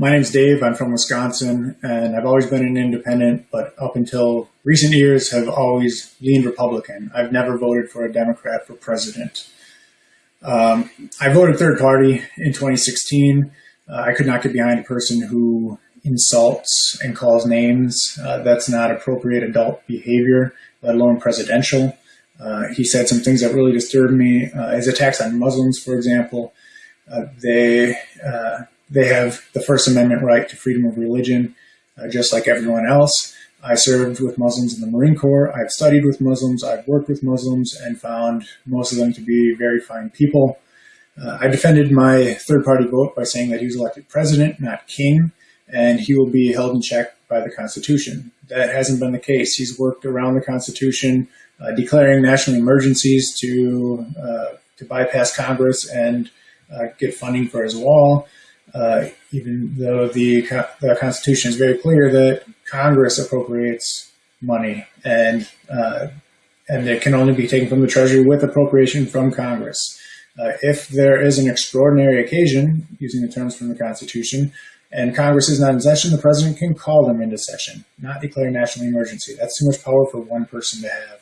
My name's Dave. I'm from Wisconsin, and I've always been an independent, but up until recent years have always leaned Republican. I've never voted for a Democrat for president. Um, I voted third party in 2016. Uh, I could not get behind a person who insults and calls names. Uh, that's not appropriate adult behavior, let alone presidential. Uh, he said some things that really disturbed me. Uh, his attacks on Muslims, for example, uh, they uh, they have the First Amendment right to freedom of religion, uh, just like everyone else. I served with Muslims in the Marine Corps. I've studied with Muslims. I've worked with Muslims and found most of them to be very fine people. Uh, I defended my third party vote by saying that he was elected president, not king, and he will be held in check by the Constitution. That hasn't been the case. He's worked around the Constitution, uh, declaring national emergencies to uh, to bypass Congress and uh, get funding for his wall uh, even though the, the Constitution is very clear that Congress appropriates money and uh, and it can only be taken from the Treasury with appropriation from Congress. Uh, if there is an extraordinary occasion, using the terms from the Constitution, and Congress is not in session, the president can call them into session, not declare national emergency. That's too much power for one person to have.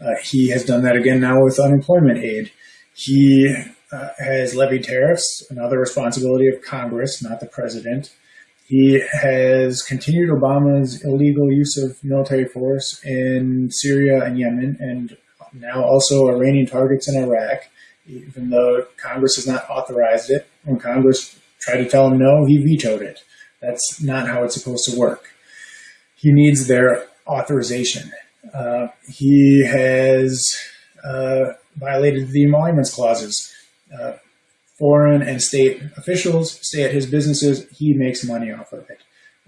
Uh, he has done that again now with unemployment aid. He uh, has levied tariffs, another responsibility of Congress, not the president. He has continued Obama's illegal use of military force in Syria and Yemen, and now also Iranian targets in Iraq, even though Congress has not authorized it. When Congress tried to tell him no, he vetoed it. That's not how it's supposed to work. He needs their authorization. Uh, he has uh, violated the emoluments clauses uh, foreign and state officials stay at his businesses, he makes money off of it.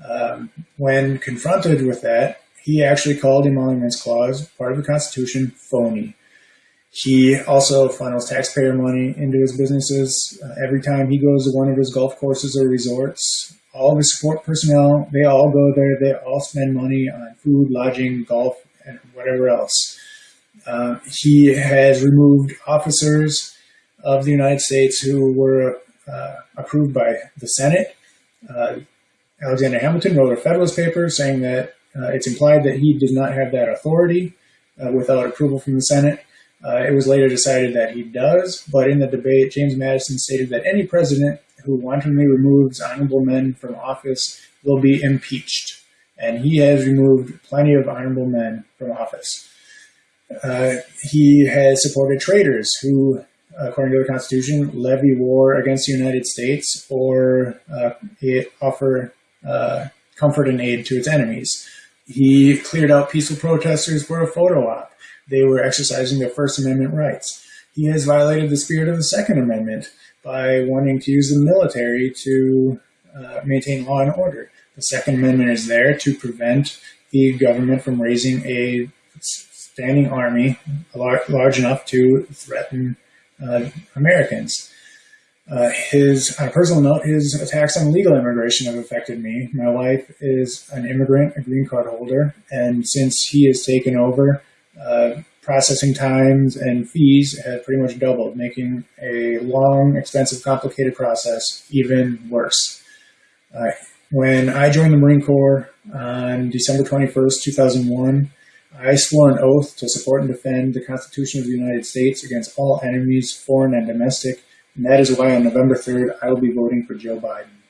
Um, when confronted with that, he actually called emoluments clause, part of the Constitution, phony. He also funnels taxpayer money into his businesses. Uh, every time he goes to one of his golf courses or resorts, all of his support personnel, they all go there. They all spend money on food, lodging, golf, and whatever else. Uh, he has removed officers of the United States who were uh, approved by the Senate. Uh, Alexander Hamilton wrote a Federalist paper saying that uh, it's implied that he did not have that authority uh, without approval from the Senate. Uh, it was later decided that he does, but in the debate, James Madison stated that any president who wantonly removes honorable men from office will be impeached. And he has removed plenty of honorable men from office. Uh, he has supported traitors who according to the Constitution, levy war against the United States or uh, offer uh, comfort and aid to its enemies. He cleared out peaceful protesters for a photo op. They were exercising their First Amendment rights. He has violated the spirit of the Second Amendment by wanting to use the military to uh, maintain law and order. The Second Amendment is there to prevent the government from raising a standing army large enough to threaten uh, Americans. Uh, his, on a personal note, his attacks on legal immigration have affected me. My wife is an immigrant, a green card holder, and since he has taken over, uh, processing times and fees have pretty much doubled, making a long, expensive, complicated process even worse. Uh, when I joined the Marine Corps on December 21st, 2001, I swore an oath to support and defend the Constitution of the United States against all enemies, foreign and domestic, and that is why on November 3rd I will be voting for Joe Biden.